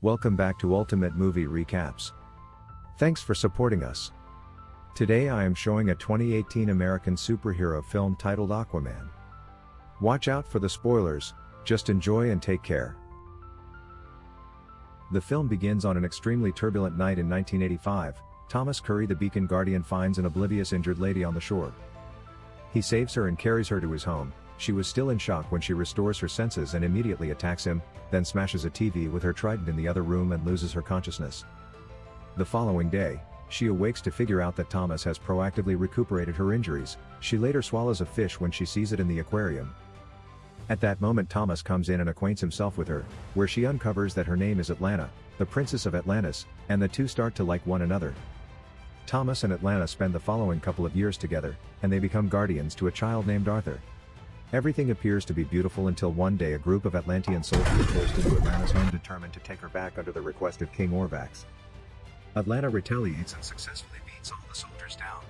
Welcome back to Ultimate Movie Recaps. Thanks for supporting us. Today I am showing a 2018 American superhero film titled Aquaman. Watch out for the spoilers, just enjoy and take care. The film begins on an extremely turbulent night in 1985. Thomas Curry, the Beacon Guardian, finds an oblivious injured lady on the shore. He saves her and carries her to his home, she was still in shock when she restores her senses and immediately attacks him, then smashes a TV with her trident in the other room and loses her consciousness. The following day, she awakes to figure out that Thomas has proactively recuperated her injuries, she later swallows a fish when she sees it in the aquarium. At that moment Thomas comes in and acquaints himself with her, where she uncovers that her name is Atlanta, the princess of Atlantis, and the two start to like one another. Thomas and Atlanta spend the following couple of years together, and they become guardians to a child named Arthur. Everything appears to be beautiful until one day a group of Atlantean soldiers burst into Atlanta's home determined to take her back under the request of King Orvax. Atlanta retaliates and successfully beats all the soldiers down.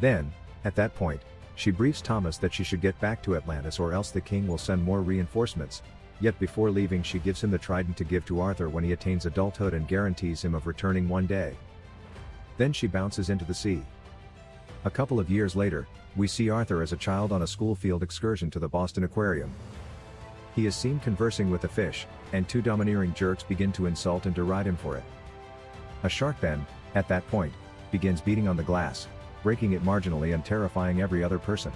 Then, at that point, she briefs Thomas that she should get back to Atlantis or else the king will send more reinforcements, yet before leaving she gives him the trident to give to Arthur when he attains adulthood and guarantees him of returning one day. Then she bounces into the sea. A couple of years later, we see Arthur as a child on a school field excursion to the Boston Aquarium. He is seen conversing with a fish, and two domineering jerks begin to insult and deride him for it. A shark then, at that point, begins beating on the glass, breaking it marginally and terrifying every other person.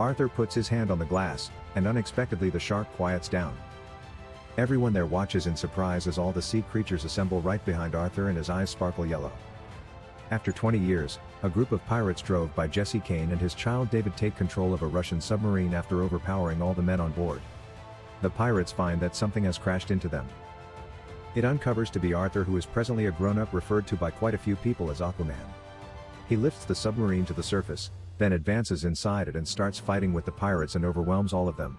Arthur puts his hand on the glass, and unexpectedly the shark quiets down. Everyone there watches in surprise as all the sea creatures assemble right behind Arthur and his eyes sparkle yellow. After 20 years, a group of pirates drove by Jesse Kane and his child David take control of a Russian submarine after overpowering all the men on board. The pirates find that something has crashed into them. It uncovers to be Arthur who is presently a grown-up referred to by quite a few people as Aquaman. He lifts the submarine to the surface, then advances inside it and starts fighting with the pirates and overwhelms all of them.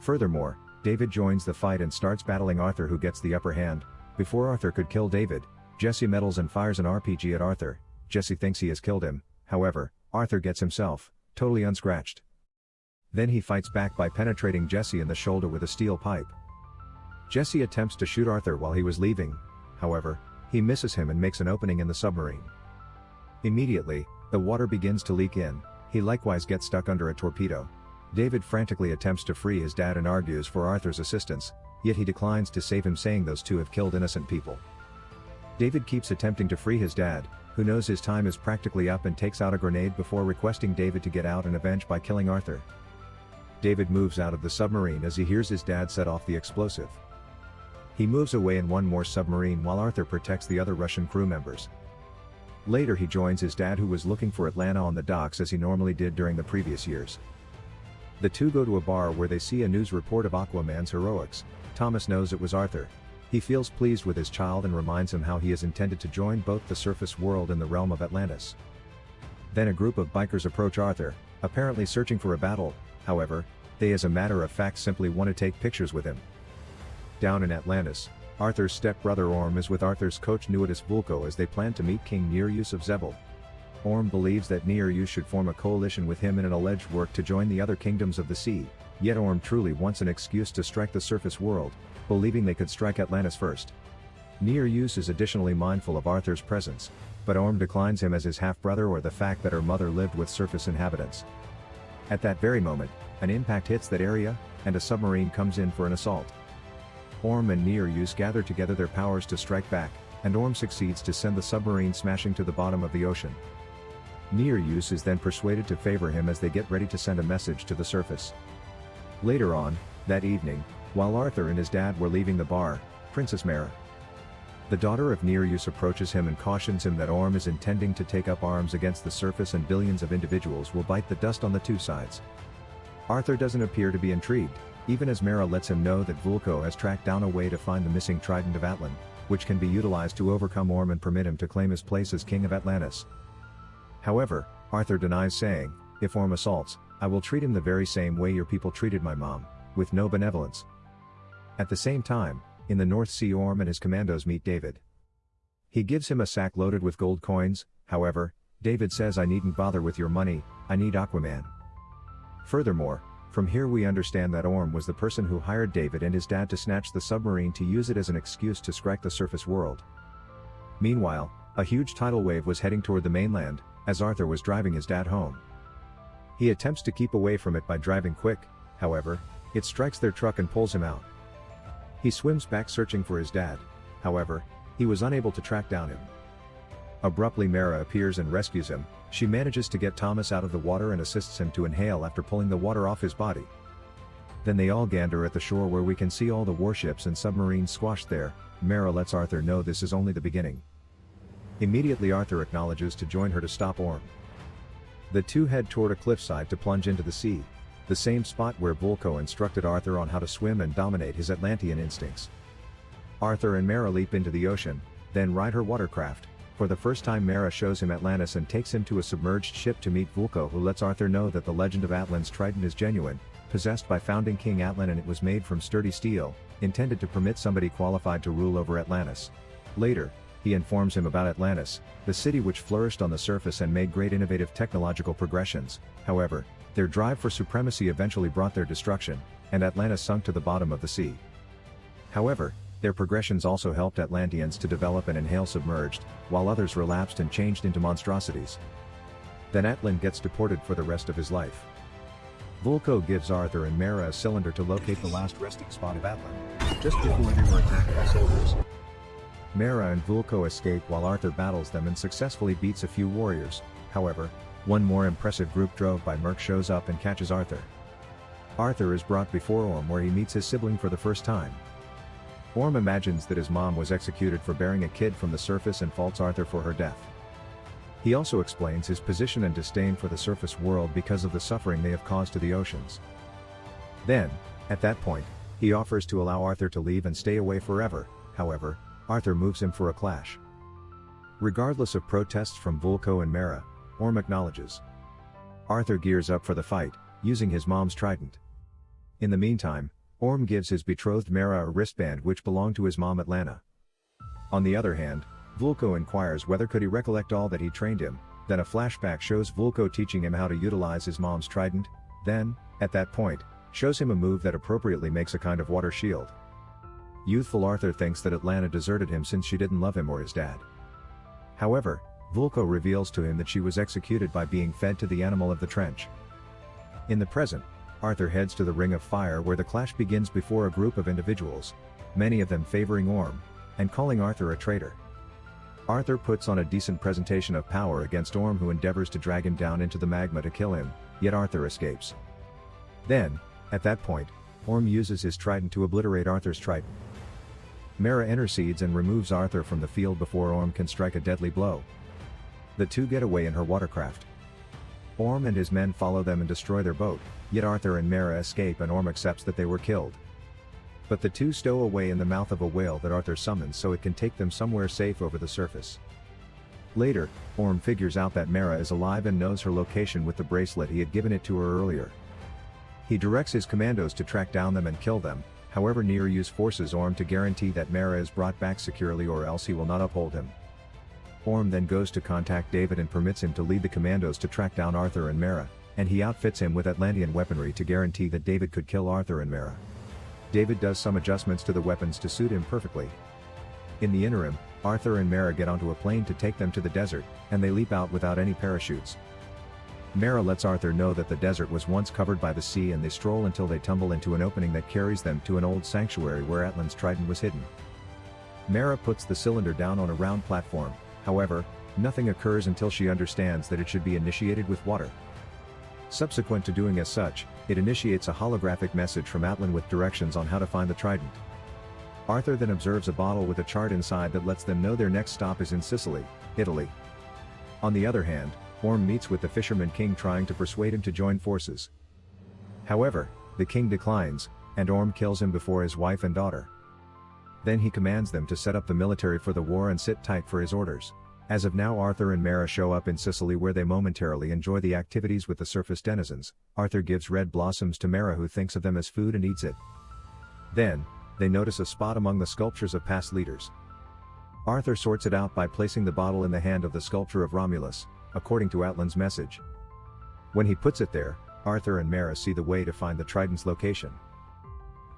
Furthermore, David joins the fight and starts battling Arthur who gets the upper hand, before Arthur could kill David, Jesse meddles and fires an RPG at Arthur, Jesse thinks he has killed him, however, Arthur gets himself, totally unscratched. Then he fights back by penetrating Jesse in the shoulder with a steel pipe. Jesse attempts to shoot Arthur while he was leaving, however, he misses him and makes an opening in the submarine. Immediately, the water begins to leak in, he likewise gets stuck under a torpedo. David frantically attempts to free his dad and argues for Arthur's assistance, yet he declines to save him saying those two have killed innocent people. David keeps attempting to free his dad, who knows his time is practically up and takes out a grenade before requesting David to get out and avenge by killing Arthur. David moves out of the submarine as he hears his dad set off the explosive. He moves away in one more submarine while Arthur protects the other Russian crew members. Later he joins his dad who was looking for Atlanta on the docks as he normally did during the previous years. The two go to a bar where they see a news report of Aquaman's heroics, Thomas knows it was Arthur, he feels pleased with his child and reminds him how he is intended to join both the surface world and the realm of Atlantis. Then a group of bikers approach Arthur, apparently searching for a battle, however, they as a matter of fact simply want to take pictures with him. Down in Atlantis, Arthur's stepbrother Orm is with Arthur's coach Nuidis Vulko as they plan to meet King Nereus of Xebel. Orm believes that Nereus should form a coalition with him in an alleged work to join the other kingdoms of the sea, yet Orm truly wants an excuse to strike the surface world, believing they could strike Atlantis first. Nereus is additionally mindful of Arthur's presence, but Orm declines him as his half-brother or the fact that her mother lived with surface inhabitants. At that very moment, an impact hits that area, and a submarine comes in for an assault. Orm and Nereus gather together their powers to strike back, and Orm succeeds to send the submarine smashing to the bottom of the ocean. Nereus is then persuaded to favor him as they get ready to send a message to the surface. Later on, that evening, while Arthur and his dad were leaving the bar, Princess Mera, the daughter of Nereus approaches him and cautions him that Orm is intending to take up arms against the surface and billions of individuals will bite the dust on the two sides. Arthur doesn't appear to be intrigued, even as Mera lets him know that Vulko has tracked down a way to find the missing trident of Atlan, which can be utilized to overcome Orm and permit him to claim his place as king of Atlantis. However, Arthur denies saying, if Orm assaults, I will treat him the very same way your people treated my mom, with no benevolence. At the same time, in the North Sea Orm and his commandos meet David. He gives him a sack loaded with gold coins, however, David says I needn't bother with your money, I need Aquaman. Furthermore, From here we understand that Orm was the person who hired David and his dad to snatch the submarine to use it as an excuse to strike the surface world. Meanwhile, a huge tidal wave was heading toward the mainland, as Arthur was driving his dad home. He attempts to keep away from it by driving quick, however, it strikes their truck and pulls him out. He swims back searching for his dad, however, he was unable to track down him. Abruptly Mara appears and rescues him, she manages to get Thomas out of the water and assists him to inhale after pulling the water off his body. Then they all gander at the shore where we can see all the warships and submarines squashed there, Mara lets Arthur know this is only the beginning. Immediately Arthur acknowledges to join her to stop Orm. The two head toward a cliffside to plunge into the sea, the same spot where Vulko instructed Arthur on how to swim and dominate his Atlantean instincts. Arthur and Mara leap into the ocean, then ride her watercraft, for the first time Mara shows him Atlantis and takes him to a submerged ship to meet Vulko who lets Arthur know that the legend of Atlan's trident is genuine, possessed by founding King Atlan and it was made from sturdy steel, intended to permit somebody qualified to rule over Atlantis. Later, he informs him about Atlantis, the city which flourished on the surface and made great innovative technological progressions, however, their drive for supremacy eventually brought their destruction, and Atlantis sunk to the bottom of the sea. However, their progressions also helped Atlanteans to develop and inhale submerged, while others relapsed and changed into monstrosities. Then Atlan gets deported for the rest of his life. Vulko gives Arthur and Mara a cylinder to locate the last resting spot of Atlan, just before they were attacked by soldiers. Mara and Vulko escape while Arthur battles them and successfully beats a few warriors, however, one more impressive group drove by Murk shows up and catches Arthur. Arthur is brought before Orm where he meets his sibling for the first time. Orm imagines that his mom was executed for bearing a kid from the surface and faults Arthur for her death. He also explains his position and disdain for the surface world because of the suffering they have caused to the oceans. Then, at that point, he offers to allow Arthur to leave and stay away forever, however, Arthur moves him for a clash. Regardless of protests from Vulko and Mara, Orm acknowledges. Arthur gears up for the fight, using his mom's trident. In the meantime, Orm gives his betrothed Mara a wristband which belonged to his mom Atlanna. On the other hand, Vulko inquires whether could he recollect all that he trained him, then a flashback shows Vulko teaching him how to utilize his mom's trident, then, at that point, shows him a move that appropriately makes a kind of water shield. Youthful Arthur thinks that Atlanta deserted him since she didn't love him or his dad. However, Vulko reveals to him that she was executed by being fed to the animal of the trench. In the present, Arthur heads to the Ring of Fire where the clash begins before a group of individuals, many of them favoring Orm, and calling Arthur a traitor. Arthur puts on a decent presentation of power against Orm who endeavors to drag him down into the magma to kill him, yet Arthur escapes. Then, at that point, Orm uses his trident to obliterate Arthur's trident. Mara intercedes and removes Arthur from the field before Orm can strike a deadly blow. The two get away in her watercraft. Orm and his men follow them and destroy their boat, yet Arthur and Mara escape and Orm accepts that they were killed. But the two stow away in the mouth of a whale that Arthur summons so it can take them somewhere safe over the surface. Later, Orm figures out that Mara is alive and knows her location with the bracelet he had given it to her earlier. He directs his commandos to track down them and kill them, however Nereus forces Orm to guarantee that Mara is brought back securely or else he will not uphold him. Orm then goes to contact David and permits him to lead the commandos to track down Arthur and Mara, and he outfits him with Atlantean weaponry to guarantee that David could kill Arthur and Mara. David does some adjustments to the weapons to suit him perfectly. In the interim, Arthur and Mara get onto a plane to take them to the desert, and they leap out without any parachutes. Mara lets Arthur know that the desert was once covered by the sea and they stroll until they tumble into an opening that carries them to an old sanctuary where Atlan's trident was hidden. Mara puts the cylinder down on a round platform, However, nothing occurs until she understands that it should be initiated with water. Subsequent to doing as such, it initiates a holographic message from Atlan with directions on how to find the trident. Arthur then observes a bottle with a chart inside that lets them know their next stop is in Sicily, Italy. On the other hand, Orm meets with the fisherman king trying to persuade him to join forces. However, the king declines, and Orm kills him before his wife and daughter. Then he commands them to set up the military for the war and sit tight for his orders. As of now Arthur and Mara show up in Sicily where they momentarily enjoy the activities with the surface denizens. Arthur gives red blossoms to Mara who thinks of them as food and eats it. Then, they notice a spot among the sculptures of past leaders. Arthur sorts it out by placing the bottle in the hand of the sculpture of Romulus, according to Atlan's message. When he puts it there, Arthur and Mara see the way to find the Trident's location.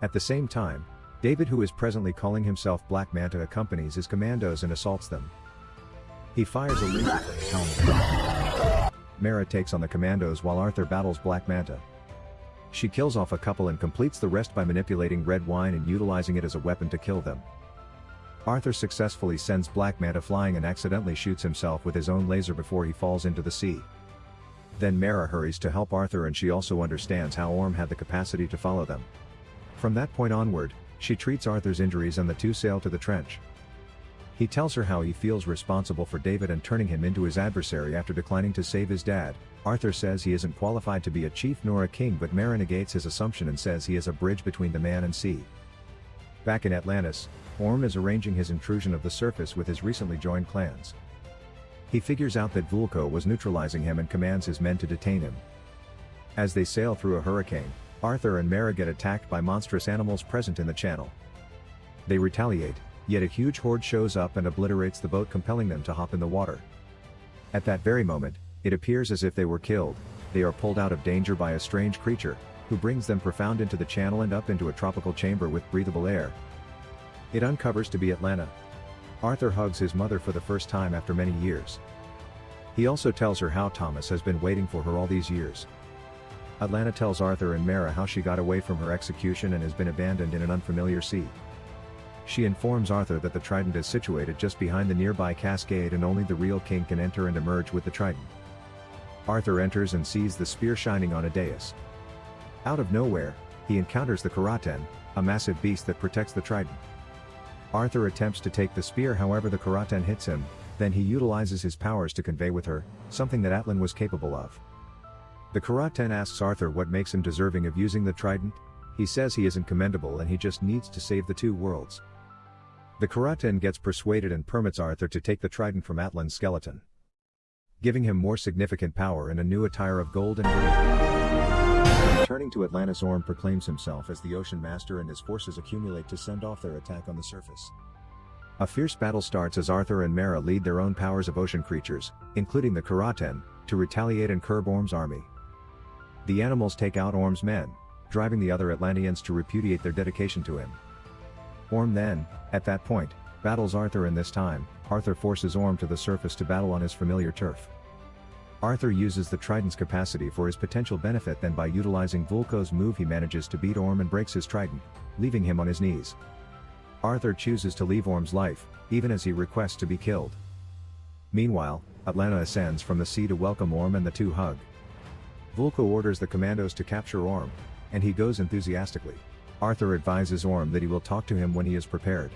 At the same time, David who is presently calling himself Black Manta accompanies his commandos and assaults them. He fires a laser helmet. Mara takes on the commandos while Arthur battles Black Manta. She kills off a couple and completes the rest by manipulating red wine and utilizing it as a weapon to kill them. Arthur successfully sends Black Manta flying and accidentally shoots himself with his own laser before he falls into the sea. Then Mara hurries to help Arthur and she also understands how Orm had the capacity to follow them. From that point onward, she treats Arthur's injuries and the two sail to the trench. He tells her how he feels responsible for David and turning him into his adversary after declining to save his dad. Arthur says he isn't qualified to be a chief nor a king but Mara negates his assumption and says he is a bridge between the man and sea. Back in Atlantis, Orm is arranging his intrusion of the surface with his recently joined clans. He figures out that Vulko was neutralizing him and commands his men to detain him. As they sail through a hurricane, Arthur and Mara get attacked by monstrous animals present in the channel. They retaliate, yet a huge horde shows up and obliterates the boat compelling them to hop in the water. At that very moment, it appears as if they were killed, they are pulled out of danger by a strange creature, who brings them profound into the channel and up into a tropical chamber with breathable air. It uncovers to be Atlanta. Arthur hugs his mother for the first time after many years. He also tells her how Thomas has been waiting for her all these years. Atlanta tells Arthur and Mara how she got away from her execution and has been abandoned in an unfamiliar sea. She informs Arthur that the trident is situated just behind the nearby cascade and only the real king can enter and emerge with the trident. Arthur enters and sees the spear shining on a dais. Out of nowhere, he encounters the Karathen, a massive beast that protects the trident. Arthur attempts to take the spear however the Karathen hits him, then he utilizes his powers to convey with her, something that Atlan was capable of. The Karathen asks Arthur what makes him deserving of using the trident, he says he isn't commendable and he just needs to save the two worlds. The Karathen gets persuaded and permits Arthur to take the trident from Atlan's skeleton. Giving him more significant power and a new attire of gold and green. Turning to Atlantis Orm proclaims himself as the Ocean Master and his forces accumulate to send off their attack on the surface. A fierce battle starts as Arthur and Mara lead their own powers of ocean creatures, including the Karathen, to retaliate and curb Orm's army. The animals take out Orm's men, driving the other Atlanteans to repudiate their dedication to him. Orm then, at that point, battles Arthur and this time, Arthur forces Orm to the surface to battle on his familiar turf. Arthur uses the trident's capacity for his potential benefit then by utilizing Vulko's move he manages to beat Orm and breaks his trident, leaving him on his knees. Arthur chooses to leave Orm's life, even as he requests to be killed. Meanwhile, Atlanna ascends from the sea to welcome Orm and the two hug. Vulko orders the commandos to capture Orm, and he goes enthusiastically. Arthur advises Orm that he will talk to him when he is prepared.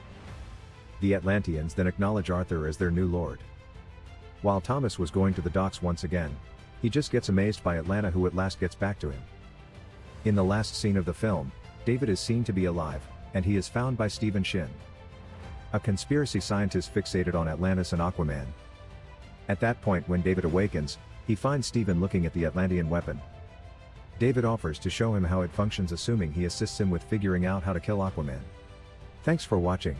The Atlanteans then acknowledge Arthur as their new lord. While Thomas was going to the docks once again, he just gets amazed by Atlanta who at last gets back to him. In the last scene of the film, David is seen to be alive, and he is found by Stephen Shin. A conspiracy scientist fixated on Atlantis and Aquaman. At that point when David awakens, he finds Stephen looking at the Atlantean weapon, David offers to show him how it functions assuming he assists him with figuring out how to kill Aquaman. Thanks for watching.